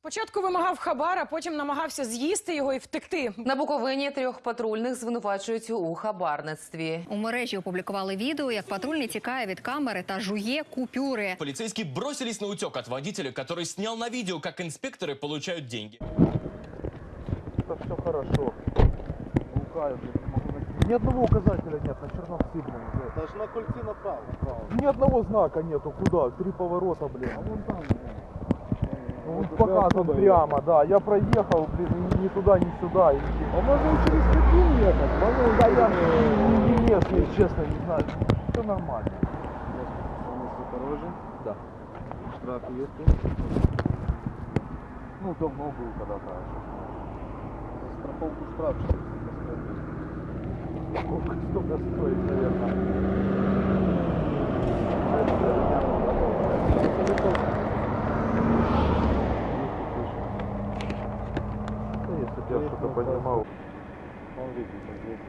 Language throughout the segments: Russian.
Спочатку вимагав хабар, а потім намагався з'їсти його і втекти. На Буковині трьох патрульних звинувачують у хабарництві. У мережі опублікували відео, як патрульний тікає від камери та жує купюри. Полицейские бросились на утек от водителя, который снял на видео, как инспекторы получают деньги. Это все хорошо. Лукаю, блин, не могу найти. Ни одного указателя нет на черном сигнале. блядь. Даже на кольце направо. направо. Ни одного знака нету. Куда? Три поворота, блин. А вон там. Ну, он показан прямо, да. Я проехал, блин, ни, туда, ни сюда. А можно через Пекин ехать? Можно Да я не, не местный, честно, не знаю. Все нормально. осторожен. Да. Штраф есть. Ну, давно был когда-то. Страховку штраф 400 стоит. Сколько столько стоит, наверное. Да, что-то понимал. Смотрите,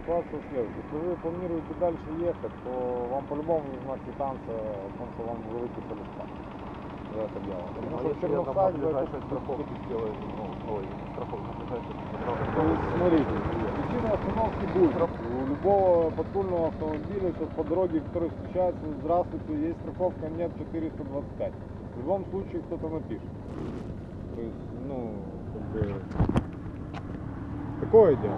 ситуация следующая. Если вы планируете дальше ехать, то вам по-любому нужна квитанция о том, что вам вы выписали штраф за это дело. Потому Ну, что на Чернухай в ближайшей этом- страховке сделаю, ну, ой, ближайшей То есть, смотрите, причина остановки будет. У любого патрульного автомобиля сейчас по дороге, который встречается, здравствуйте, есть страховка, нет 425. В любом случае кто-то напишет. То есть, ну, как бы... Такое дело.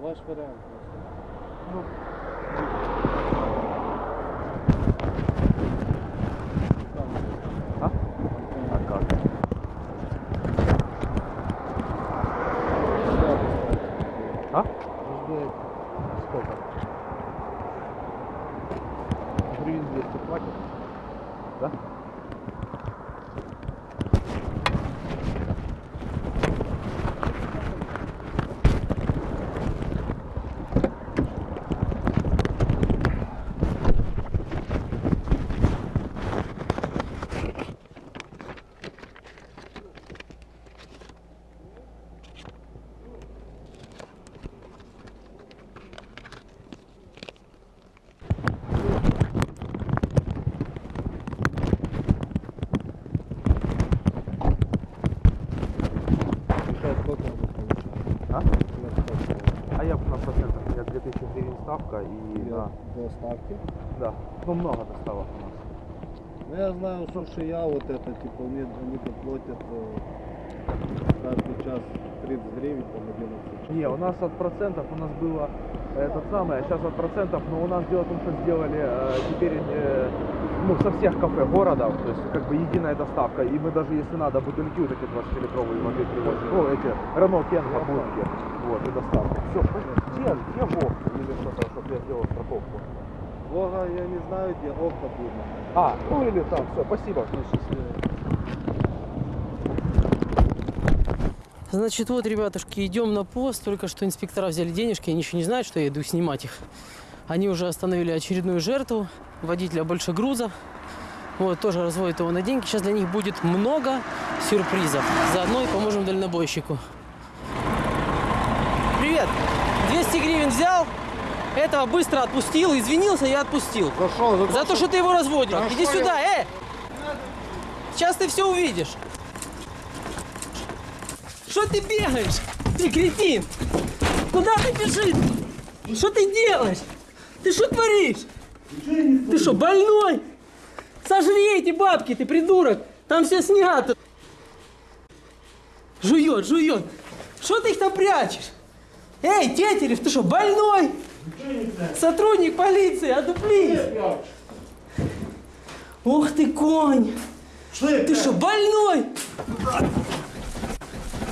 Ваш вариант. Ну, а? А как? А? Сколько? Гривен 200 платят? Да? Сейчас сколько надо получать? А? Сейчас А я процентах, у меня 2000 гривен ставка и на... До ставки. Да, ну много доставок у нас. Ну я знаю, что шия вот это, типа, мне они платят э, каждый час 30 гривен, там 11 Не, у нас от процентов у нас было э, этот самый, а сейчас от процентов, но у нас дело в том, что сделали э, теперь э, ну, со всех кафе города, то есть как бы единая доставка, и мы даже если надо бутыльки вот эти 20-литровые воды привозим, ну эти Рено Кенга будки, вот, и доставка. Все, где, где Вов или что-то, чтобы я сделал страховку? Лога я не знаю, где окна будет. А, ну или там, все, спасибо. Значит, вот, ребятушки, идем на пост. Только что инспектора взяли денежки, они еще не знают, что я иду снимать их. Они уже остановили очередную жертву, водителя больше груза. Вот, тоже разводят его на деньги. Сейчас для них будет много сюрпризов. Заодно и поможем дальнобойщику. Привет! 200 гривен взял, этого быстро отпустил, извинился и отпустил. За что? За, то, что ты его разводил. Да Иди сюда, э! Сейчас ты все увидишь. Что ты бегаешь? Ты кретин! Куда ты бежишь? Что ты делаешь? Ты что творишь? Ты что, больной? Сожри эти бабки, ты придурок! Там все снято. Жует, жует. Что ты их там прячешь? Эй, Тетерев, ты что, больной? Сотрудник полиции, одуплись! Ух ты, конь! Ты что, больной?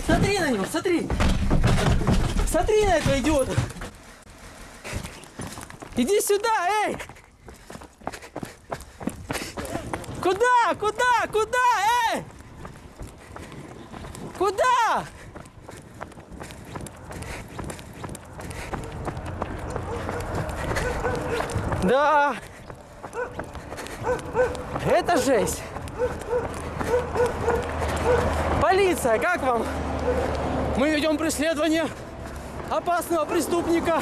Смотри на него, смотри! Смотри на этого идиота! Иди сюда, эй! Куда? Куда? Куда? Эй! Куда? Да. Это жесть. Полиция, как вам? Мы ведем преследование опасного преступника.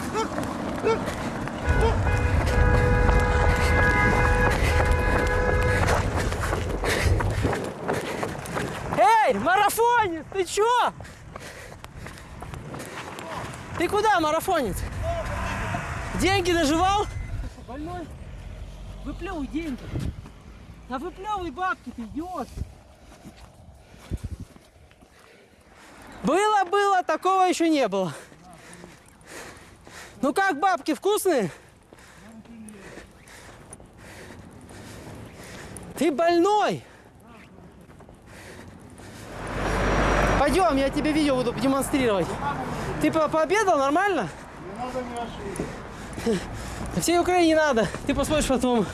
Эй, марафонец, ты чё? Ты куда, марафонец? Деньги наживал? Больной? Выплевывай деньги. Да выплевывай бабки, ты идиот. Было, было, такого еще не было. Ну как, бабки вкусные? Ты больной? Пойдем, я тебе видео буду демонстрировать. Ты по- пообедал нормально? Да Всей Украине не надо. Ты посмотришь потом.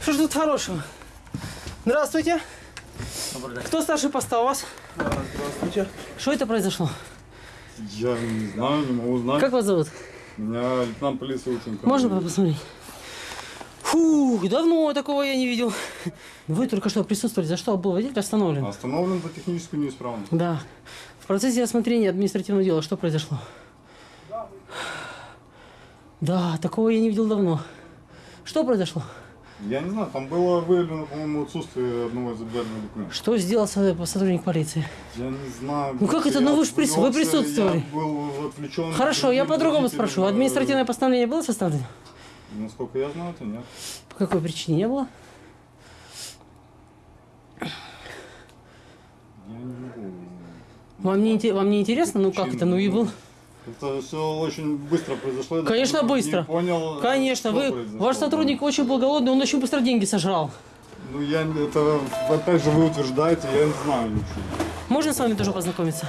Что ж тут хорошего? Здравствуйте. Кто старший поста у вас? Здравствуйте. Что это произошло? Я не знаю, не могу знать. Как вас зовут? Меня лейтенант полиции Ученко. Можно посмотреть? Фух, давно такого я не видел. Вы только что присутствовали. За что был водитель остановлен? Остановлен за техническую неисправность. Да. В процессе рассмотрения административного дела что произошло? Да, такого я не видел давно. Что произошло? Я не знаю, там было выявлено, по-моему, отсутствие одного из обязательных документов. Что сделал со- сотрудник полиции? Я не знаю. Ну как это? Ну вы ж прис- вы присутствовали. Я был отвлечен. Хорошо, я по-другому спрошу. э, Административное постановление было составлено? Насколько я знаю, то нет. По какой причине не было? Я не могу. Вам не, вам не интересно? Ну как это? Ну и был. Это все очень быстро произошло. Конечно, не быстро. понял, Конечно, вы, произошло. ваш сотрудник очень был голодный, он очень быстро деньги сожрал. Ну я не- это опять же вы утверждаете, я не знаю ничего. Можно с вами тоже познакомиться?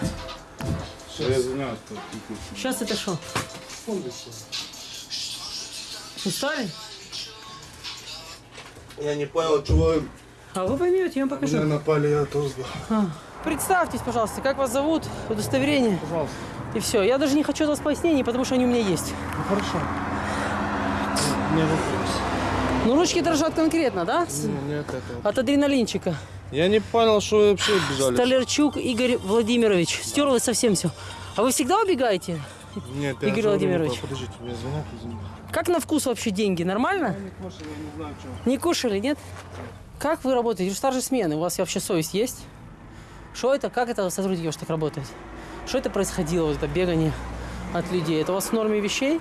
Я извиняюсь. Сейчас это что? Устали? Я не понял, чего А вы поймете, я вам покажу. напали, я тоже А, Представьтесь, пожалуйста, как вас зовут, удостоверение. Пожалуйста. И все. Я даже не хочу от вас пояснений, потому что они у меня есть. Хорошо. Не вопрос. Ну, ручки дрожат конкретно, да? С- Нет, это... От адреналинчика. Я не понял, что вы вообще бежали. Столярчук Игорь Владимирович. Стерлось совсем все. А вы всегда убегаете? Нет, я Игорь говорю, Владимирович. Подождите, мне звонят, извините. Как на вкус вообще деньги? Нормально? Не кушали, нет? Как вы работаете? Вы же старшей смены. У вас вообще совесть есть? Что это? Как это сотрудники ваши так работают? Что это происходило, вот это бегание от людей? Это у вас в норме вещей?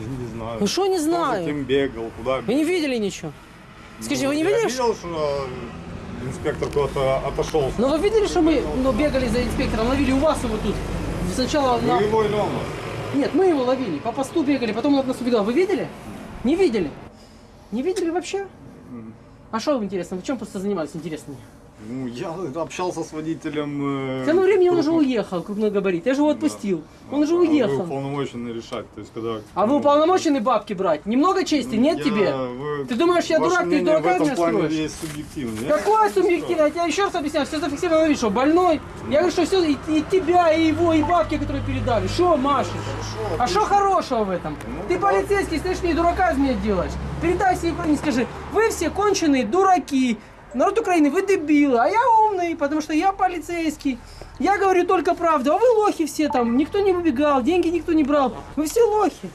Я не знаю. Ну что не Кто за знаю? кем бегал, куда Вы не видели ничего? Скажите, вы не Я видели? что- видел, что инспектор куда-то отошел. Ну вы видели, что мы ну, бегали за инспектором, ловили у вас его тут? Сначала Вы на... его или он вас? Нет, мы его ловили, по посту бегали, потом он от нас убегал. Вы видели? Не видели? Не видели вообще? А что вам интересно? Вы чем просто занимались интересно? Ну, я общался с водителем. э, К тому времени он уже уехал, крупногабарит. Я же его отпустил. Он уже А Вы уехал. уполномочены решать. То есть, когда... А вы уполномочены бабки брать? Немного чести? Нет Я- тебе? вы- Ты думаешь, я ваше дурак, ты дурака меня строишь? есть субъективно. Я- Какое субъективное? Я тебе еще раз объясняю, все зафиксировано видео, что больной. Я говорю, что все, и, и тебя, и его, и бабки, которые передали. Что машешь? А что хорошего в этом? Ну, Ты полицейский, стоишь мне дурака из меня делаешь. Передай всей Украине, скажи, вы все конченые дураки. Народ Украины, вы дебилы, а я умный, потому что я полицейский. Я говорю только правду, а вы лохи все там. Никто не выбегал, деньги никто не брал. Вы все лохи.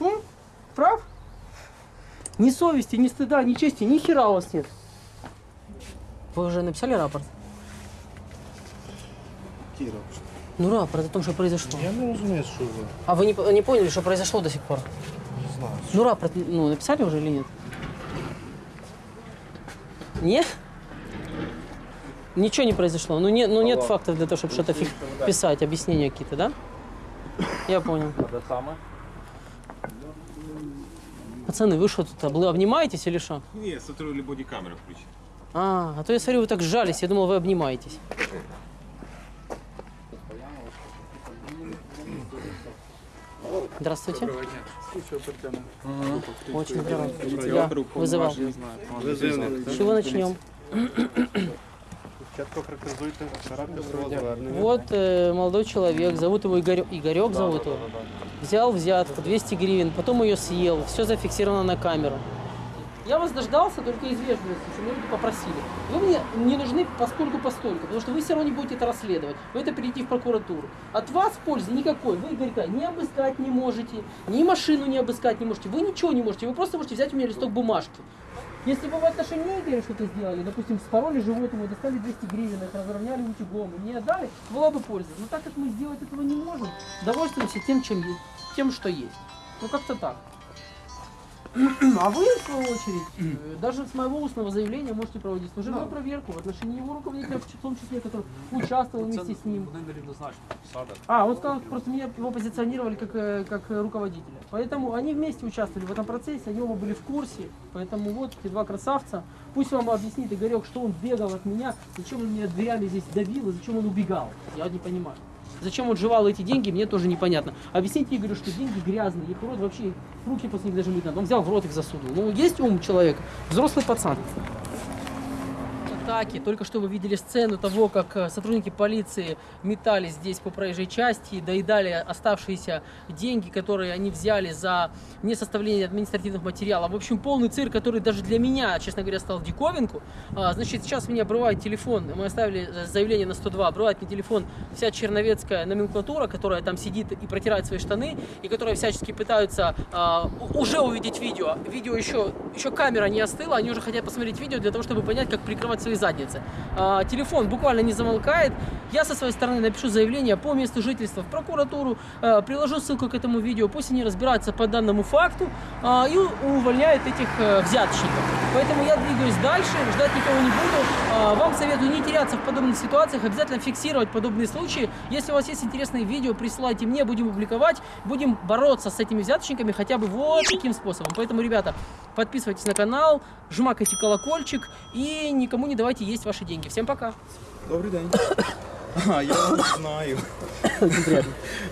М? Прав? Ни совести, ни стыда, ни чести, ни хера у вас нет. Вы уже написали рапорт? Кира, Ну, рапорт о том, что произошло. я не розумію, що ви. А вы не, не поняли, что произошло до сих пор? Не знаю. Ну, рапорт ну, написали уже или нет? Нет? Ничего не произошло. Ну, нет, ну нет фактов для того, чтобы что-то фиг- писать, объяснения какие-то, да? Я понял. Пацаны, вы что тут, обл- обнимаетесь или что? Ні, смотрю, или бодікамера включить. А, а то я смотрю, вы так сжались, я думал, вы обнимаетесь. Здравствуйте. Очень здравствуйте. Я вызывал. Чего начнем? Вот э, молодой человек, зовут его Игорек. Игорек зовут его. Взял взятку, 200 гривен, потом ее съел. Все зафиксировано на камеру. Я вас дождался только из вежливости, что люди попросили. Вы мне не нужны постольку постольку, потому что вы все равно не будете это расследовать. Вы это перейти в прокуратуру. От вас пользы никакой. Вы Игорька ни обыскать не можете, ни машину не обыскать не можете. Вы ничего не можете. Вы просто можете взять у меня листок бумажки. Если бы в отношении Игоря что-то сделали, допустим, спороли животного, достали 200 гривен, их разровняли утюгом, и мне отдали, была бы польза. Но так как мы сделать этого не можем, довольствуемся тем, чем есть, тем, что есть. Ну как-то так. А вы, в свою очередь, э, даже с моего устного заявления можете проводить служебную проверку в отношении его руководителя, в том числе, который участвовал вместе с ним. А, он сказал, просто меня его позиционировали как, э, как э, руководителя. Поэтому они вместе участвовали в этом процессе, они оба были в курсе. Поэтому вот эти два красавца. Пусть вам объяснит Игорек, что он бегал от меня, зачем он меня дверями здесь давил и зачем он убегал. Я не понимаю. Зачем он жевал эти деньги, мне тоже непонятно. Объясните Игорю, что деньги грязные, их рот вообще, руки после них даже мыть надо. Он взял в рот их засунул. Ну, есть ум человека, взрослый пацан. Атаки. Только что вы видели сцену того, как э, сотрудники полиции метались здесь по проезжей части, доедали оставшиеся деньги, которые они взяли за несоставление административных материалов. В общем, полный цирк, который даже для меня, честно говоря, стал диковинку. А, Значит, сейчас меня обрывает телефон, мы оставили э, заявление на 102, обрывает мне телефон вся черновецкая номенклатура, которая там сидит и протирает свои штаны, и которая всячески пытаются а, уже увидеть видео. Видео еще, еще камера не остыла, они уже хотят посмотреть видео для того, чтобы понять, как прикрывать свои задницы. А, телефон буквально не замолкает. Я со своей стороны напишу заявление по месту жительства в прокуратуру, э, приложу ссылку к этому видео, пусть они разбираются по данному факту а, и увольняют этих э, взяточников. Поэтому я двигаюсь дальше, ждать никого не буду. А, Вам советую не теряться в подобных ситуациях, обязательно фиксировать подобные случаи. Если у вас есть интересные видео, присылайте мне, будем публиковать, будем бороться с этими взяточниками хотя бы вот таким способом. Поэтому, ребята, подписывайтесь на канал, жмакайте колокольчик и никому не давайте есть ваши деньги. Всем пока! Добрий день. А, я вас знаю.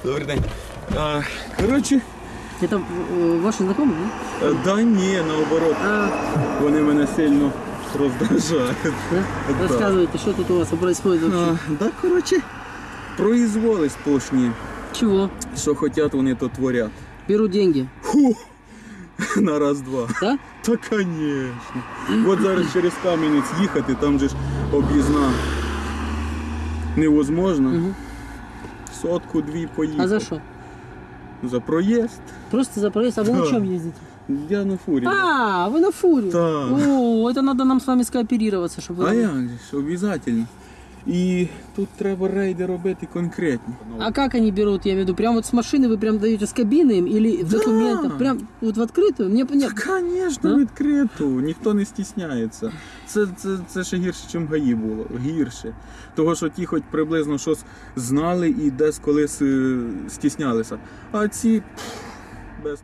Добрий день. А, коротше, Это ваши знакомые, да? е, да ні, наоборот. Вони мене сильно роздражають. Да? Рассказывайте, что тут у вас происходит А, да, коротше, произволи сплошні. Чего? Що хотять, вони то творять. Берут деньги, Фу! На раз-два. да? Та, конечно. От зараз через Кам'янець їхати, там же ж об'їзна невозможно. Мгм. Сотку дві поїхати. А за что? За проїзд. Просто за проезд, а вы на Да. чем ездите? Я на фурі. А, вы на фуре? Так. О, это надо нам с вами скооперироваться, чтобы вы... А як же ж, обов'язково. І тут треба рейди робити конкретні. А как они берут, я имею в виду, прям вот с машины вы прям даете с кабины им или в Да. документах? Прям вот в открытую? Мне понятно. Звісно, Да? відкрито, ніхто не стісняється. Це, це, це ще гірше, ніж гаї було. Гірше. Того, що ті хоч приблизно щось знали і десь колись е, стіснялися. А ці пф, без